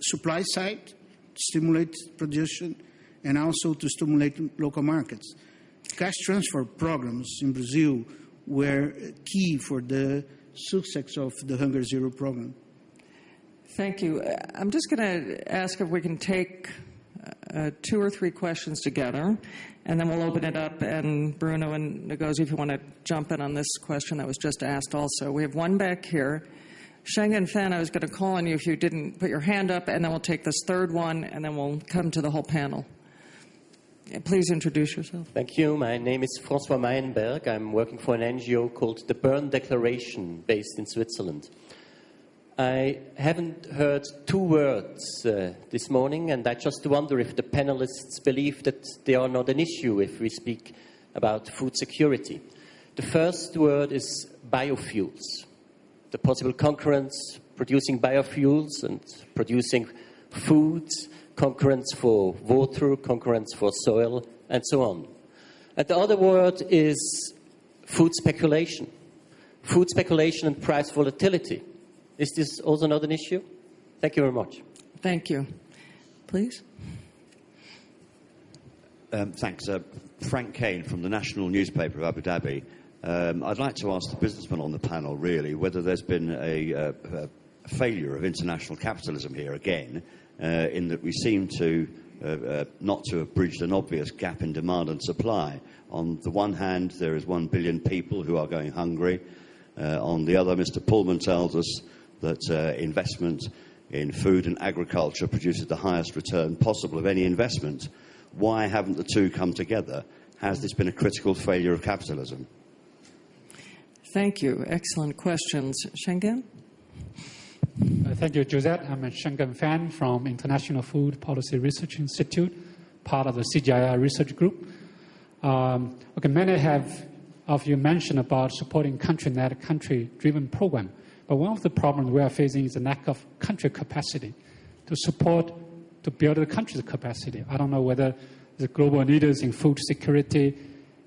supply side, stimulate production, and also to stimulate local markets. Cash transfer programs in Brazil were key for the success of the Hunger Zero program. Thank you. I'm just going to ask if we can take uh, two or three questions together, and then we'll open it up. And Bruno and Ngozi, if you want to jump in on this question that was just asked also. We have one back here. Shenggen Fan, I was going to call on you if you didn't put your hand up, and then we'll take this third one, and then we'll come to the whole panel. Please introduce yourself. Thank you. My name is François Meienberg. I'm working for an NGO called the Bern Declaration, based in Switzerland. I haven't heard two words uh, this morning, and I just wonder if the panelists believe that they are not an issue if we speak about food security. The first word is biofuels, the possible concurrence producing biofuels and producing foods, concurrence for water, concurrence for soil, and so on. And the other word is food speculation, food speculation and price volatility. Is this also not an issue? Thank you very much. Thank you. Please. Um, thanks. Uh, Frank Kane from the National Newspaper of Abu Dhabi. Um, I'd like to ask the businessman on the panel, really, whether there's been a, a, a failure of international capitalism here again, uh, in that we seem to uh, uh, not to have bridged an obvious gap in demand and supply. On the one hand, there is one billion people who are going hungry. Uh, on the other, Mr. Polman tells us that uh, investment in food and agriculture produces the highest return possible of any investment. Why haven't the two come together? Has this been a critical failure of capitalism? Thank you. Excellent questions. Shenggen? Uh, thank you, Josette. I'm a Shenggen Fan from International Food Policy Research Institute, part of the CGIAR research group. Um, okay, many have of you mentioned about supporting country-led, country-driven program. But one of the problems we are facing is the lack of country capacity to support, to build the country's capacity. I don't know whether the global leaders in food security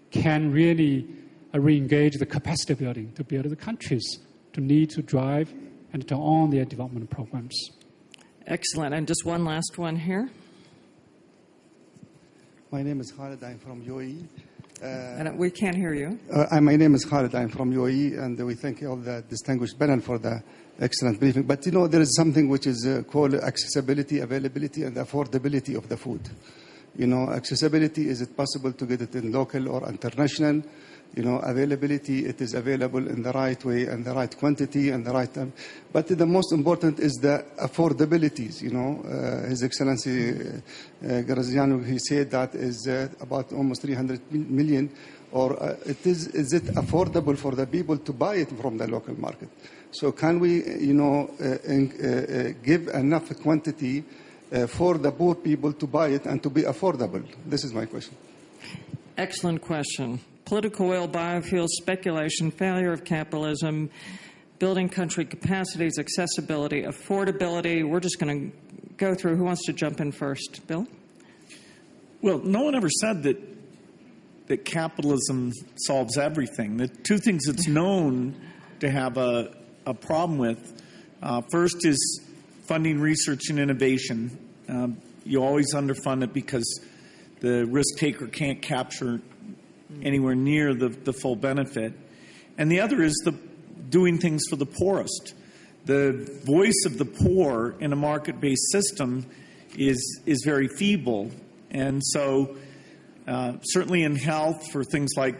can really uh, re-engage the capacity building to build the countries to need to drive and to own their development programs. Excellent. And just one last one here. My name is Khalid. I'm from UAE. Uh, and we can't hear you. Uh, my name is Khalid. I'm from UAE, and we thank all the distinguished panel for the excellent briefing. But you know, there is something which is uh, called accessibility, availability, and affordability of the food. You know, accessibility is it possible to get it in local or international? You know, availability, it is available in the right way and the right quantity and the right time. But the most important is the affordabilities, you know. Uh, His Excellency uh, Graziano, he said that is uh, about almost 300 million, or uh, it is, is it affordable for the people to buy it from the local market? So can we, you know, uh, in, uh, give enough quantity for the poor people to buy it and to be affordable? This is my question. Excellent question political will, biofuels, speculation, failure of capitalism, building country capacities, accessibility, affordability. We're just going to go through. Who wants to jump in first? Bill? Well, no one ever said that that capitalism solves everything. The two things it's known to have a, a problem with uh, first is funding research and innovation. Um, you always underfund it because the risk taker can't capture anywhere near the, the full benefit. And the other is the doing things for the poorest. The voice of the poor in a market based system is, is very feeble. And so, uh, certainly in health, for things like,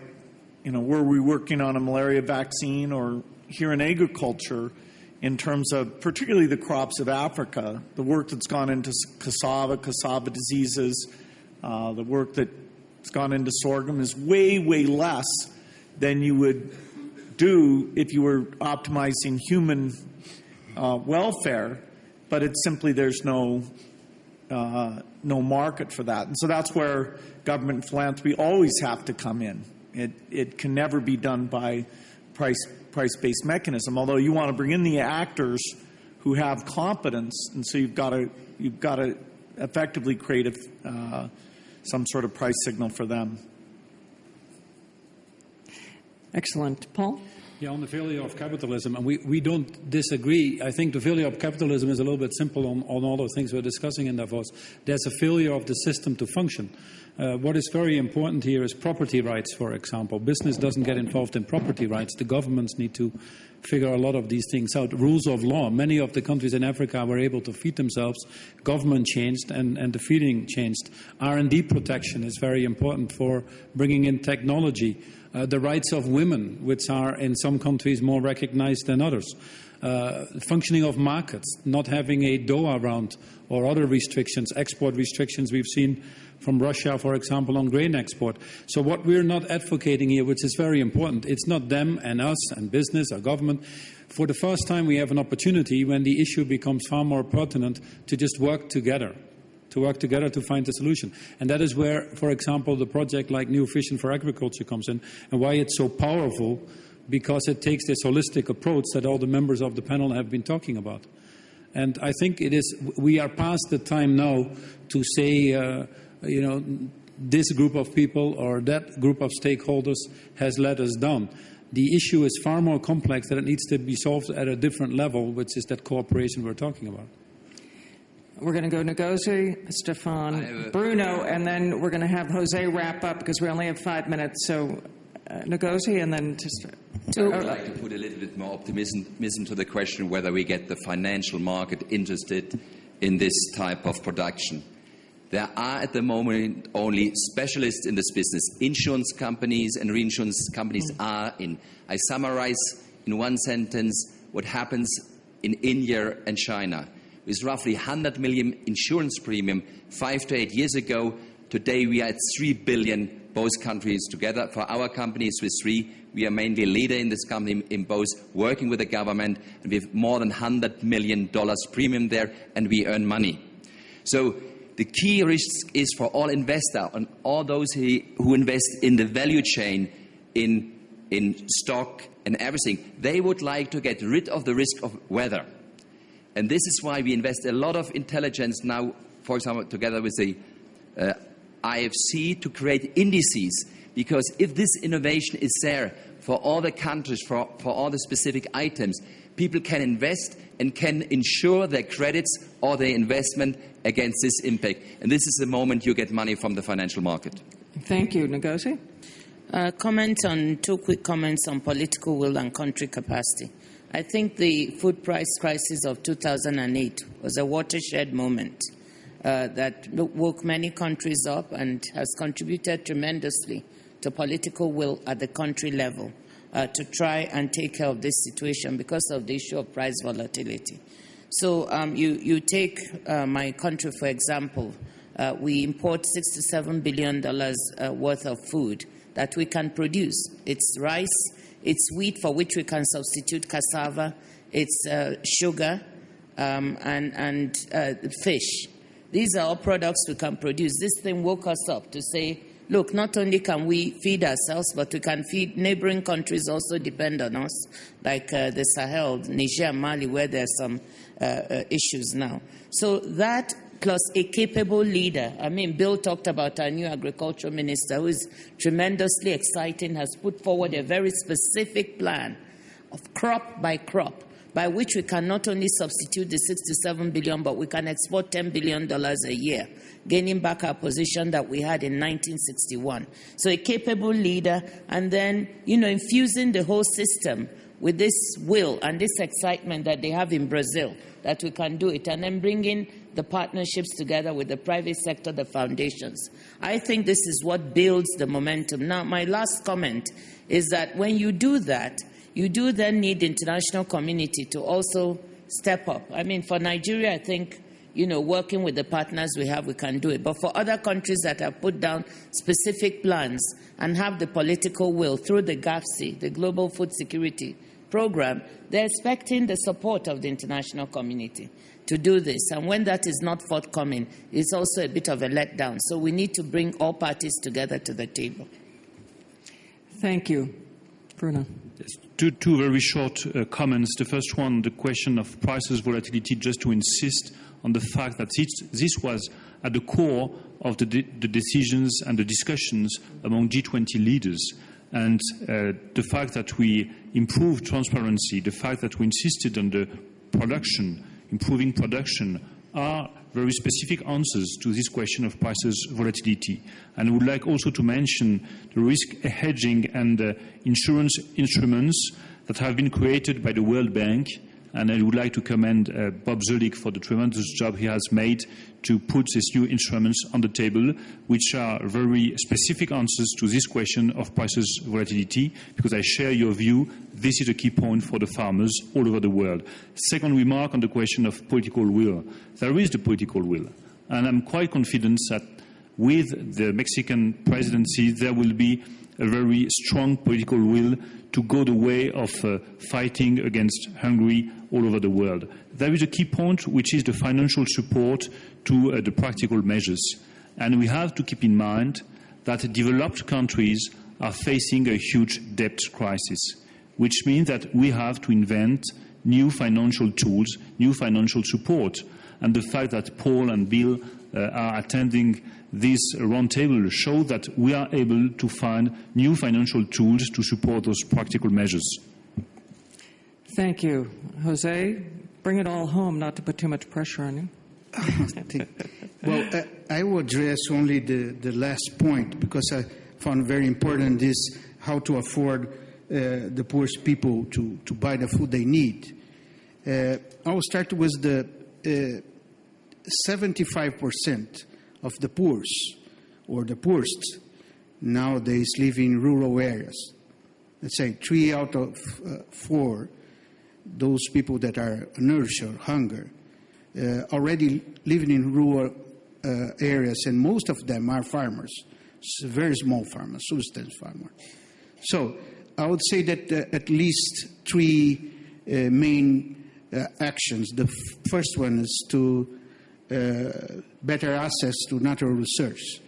you know, were we working on a malaria vaccine or here in agriculture, in terms of particularly the crops of Africa, the work that's gone into cassava, cassava diseases, uh, the work that's gone into sorghum is way, way less than you would do if you were optimizing human uh, welfare, but it's simply there's no uh, no market for that, and so that's where government philanthropy always have to come in. It it can never be done by price price based mechanism. Although you want to bring in the actors who have competence, and so you've got to you've got to effectively create a, uh, some sort of price signal for them. Excellent. Paul? Yeah, on the failure of capitalism, and we, we don't disagree. I think the failure of capitalism is a little bit simple on, on all the things we're discussing in Davos. There's a failure of the system to function. Uh, what is very important here is property rights, for example. Business doesn't get involved in property rights. The governments need to figure a lot of these things out. Rules of law. Many of the countries in Africa were able to feed themselves. Government changed, and, and the feeding changed. R&D protection is very important for bringing in technology. Uh, the rights of women, which are in some countries more recognized than others. Uh, functioning of markets, not having a Doha round or other restrictions, export restrictions we've seen from Russia, for example, on grain export. So what we're not advocating here, which is very important, it's not them and us and business or government. For the first time, we have an opportunity when the issue becomes far more pertinent to just work together to work together to find a solution. And that is where, for example, the project like New Vision for Agriculture comes in and why it's so powerful because it takes this holistic approach that all the members of the panel have been talking about. And I think it is, we are past the time now to say, uh, you know, this group of people or that group of stakeholders has let us down. The issue is far more complex that it needs to be solved at a different level, which is that cooperation we're talking about. We're going to go Ngozi, Stefan, Bruno, and then we're going to have Jose wrap up because we only have five minutes. So, uh, Ngozi, and then just. I would like to put a little bit more optimism to the question whether we get the financial market interested in this type of production. There are at the moment only specialists in this business. Insurance companies and reinsurance companies mm. are in. I summarize in one sentence what happens in India and China with roughly 100 million insurance premium five to eight years ago. Today we are at 3 billion, both countries together. For our company, Swiss Re, we are mainly a leader in this company in both working with the government, and we have more than 100 million dollars premium there, and we earn money. So the key risk is for all investors and all those who invest in the value chain, in, in stock and everything, they would like to get rid of the risk of weather. And this is why we invest a lot of intelligence now, for example, together with the uh, IFC to create indices. Because if this innovation is there for all the countries, for, for all the specific items, people can invest and can insure their credits or their investment against this impact. And this is the moment you get money from the financial market. Thank you. Ngozi? Uh, comment on two quick comments on political will and country capacity. I think the food price crisis of 2008 was a watershed moment uh, that woke many countries up and has contributed tremendously to political will at the country level uh, to try and take care of this situation because of the issue of price volatility. So um, you, you take uh, my country, for example. Uh, we import $67 billion uh, worth of food that we can produce. It's rice, it's wheat for which we can substitute cassava. It's uh, sugar um, and, and uh, fish. These are all products we can produce. This thing woke us up to say, look, not only can we feed ourselves, but we can feed neighboring countries also depend on us, like uh, the Sahel, Niger, Mali, where there are some uh, uh, issues now. So that plus a capable leader. I mean, Bill talked about our new agriculture minister, who is tremendously exciting, has put forward a very specific plan of crop by crop by which we can not only substitute the 67 billion, but we can export 10 billion dollars a year, gaining back our position that we had in 1961. So a capable leader, and then you know infusing the whole system with this will and this excitement that they have in Brazil that we can do it, and then bringing the partnerships together with the private sector, the foundations. I think this is what builds the momentum. Now, my last comment is that when you do that, you do then need the international community to also step up. I mean, for Nigeria, I think you know, working with the partners we have, we can do it. But for other countries that have put down specific plans and have the political will through the GAFSP, the Global Food Security Program, they're expecting the support of the international community to do this. And when that is not forthcoming, it's also a bit of a letdown. So we need to bring all parties together to the table. Thank you. Bruno. Yes, two, two very short uh, comments. The first one, the question of prices volatility, just to insist on the fact that this, this was at the core of the, de- the, decisions and the discussions among G20 leaders. And uh, the fact that we improved transparency, the fact that we insisted on the production, improving production, are very specific answers to this question of prices volatility. And I would like also to mention the risk hedging and uh, insurance instruments that have been created by the World Bank and I would like to commend uh, Bob Zoellick for the tremendous job he has made to put these new instruments on the table, which are very specific answers to this question of prices volatility, because I share your view. This is a key point for the farmers all over the world. Second remark on the question of political will. There is the political will, and I'm quite confident that with the Mexican presidency, there will be a very strong political will to go the way of uh, fighting against Hungary all over the world. There is a key point, which is the financial support to uh, the practical measures. And we have to keep in mind that developed countries are facing a huge debt crisis, which means that we have to invent new financial tools, new financial support. And the fact that Paul and Bill uh, are attending this roundtable show that we are able to find new financial tools to support those practical measures. Thank you. Jose, bring it all home, not to put too much pressure on you. well, uh, I will address only the, the last point because I found very important is how to afford uh, the poorest people to, to buy the food they need. Uh, I will start with the 75% of the poorest or the poorest nowadays live in rural areas. Let's say three out of uh, four, those people that are nourished or hunger, uh, already living in rural uh, areas, and most of them are farmers, very small farmers, subsistence farmers. So I would say that uh, at least three uh, main uh, actions. The first one is to better access to natural resources.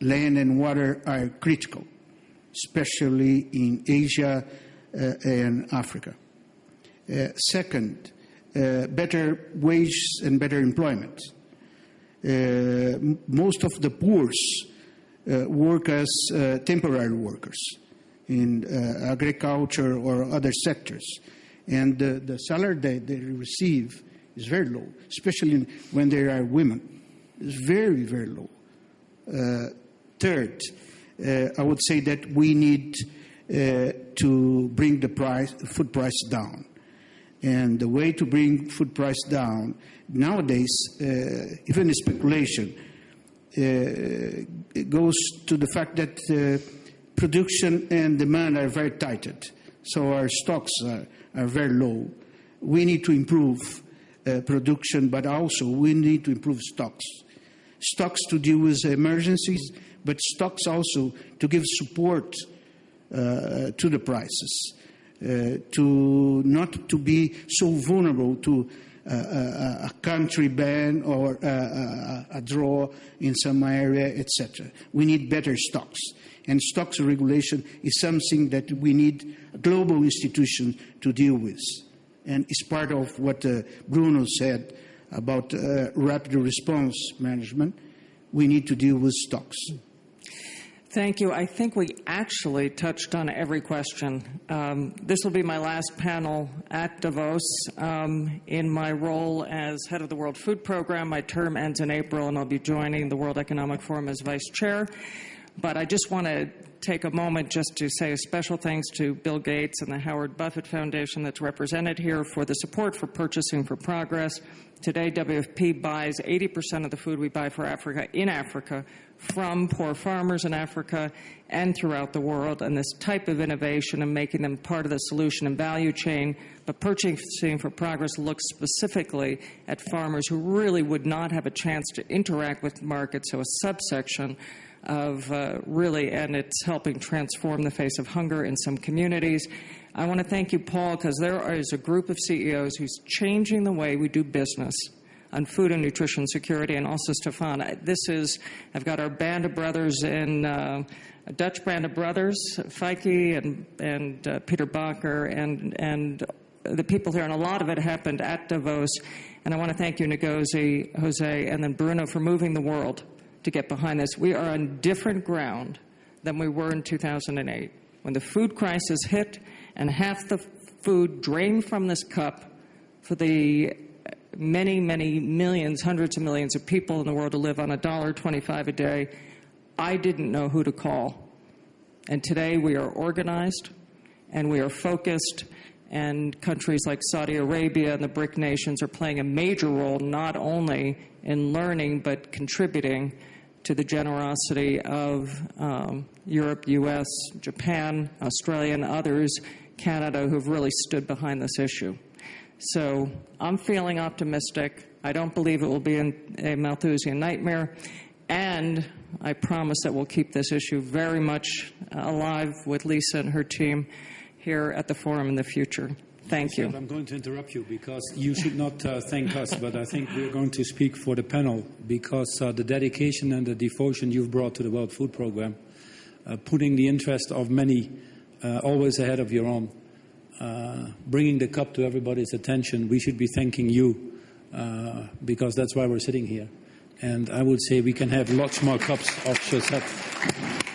Land and water are critical, especially in Asia uh, and Africa. Uh, second, uh, better wages and better employment. Uh, most of the poor uh, work as temporary workers in agriculture or other sectors, and the salary they, they receive is very low, especially when there are women. It's very, very low. Uh, third, uh, I would say that we need uh, to bring the price, food price down. And the way to bring food price down nowadays, uh, even speculation, uh, goes to the fact that uh, production and demand are very tightened. So our stocks are, are very low. We need to improve uh, production, but also we need to improve stocks. Stocks to deal with emergencies, but stocks also to give support uh, to the prices, uh, to not to be so vulnerable to uh, a, a, country ban or a, a, draw in some area, etc. We need better stocks. And stocks regulation is something that we need a global institution to deal with and it's part of what uh, Bruno said about uh, rapid response management. We need to deal with stocks. Thank you. I think we actually touched on every question. Um, this will be my last panel at Davos. Um, in my role as head of the World Food Program, my term ends in April, and I'll be joining the World Economic Forum as vice chair. But I just want to take a moment just to say a special thanks to Bill Gates and the Howard Buffett Foundation that's represented here for the support for Purchasing for Progress. Today, WFP buys 80% of the food we buy for Africa in Africa from poor farmers in Africa and throughout the world. And this type of innovation and making them part of the solution and value chain. But Purchasing for Progress looks specifically at farmers who really would not have a chance to interact with markets, so a subsection of uh, really, and it's helping transform the face of hunger in some communities. I want to thank you, Paul, because there is a group of CEOs who's changing the way we do business on food and nutrition security, and also Stefan. This is, I've got our band of brothers in. Uh, a Dutch band of brothers, Feike and, and uh, Peter Bakker, and, and the people here, and a lot of it happened at Davos. And I want to thank you, Ngozi, Jose, and then Bruno for moving the world to get behind this. We are on different ground than we were in 2008 when the food crisis hit and half the food drained from this cup for the uh, many, many millions, hundreds of millions of people in the world to live on a dollar twenty-five a day. I didn't know who to call. And today we are organized and we are focused, and countries like Saudi Arabia and the BRIC nations are playing a major role not only in learning but contributing to the generosity of um, Europe, US, Japan, Australia, and others, Canada, who've really stood behind this issue. So I'm feeling optimistic. I don't believe it will be a Malthusian nightmare. And I promise that we'll keep this issue very much alive with Lisa and her team here at the forum in the future. Thank you. I'm going to interrupt you because you should not uh, thank us, but I think we're going to speak for the panel because uh, the dedication and the devotion you've brought to the World Food Programme, uh, putting the interest of many uh, always ahead of your own, uh, bringing the cup to everybody's attention, we should be thanking you uh, because that's why we're sitting here. And I would say we can have lots more cups of Josette.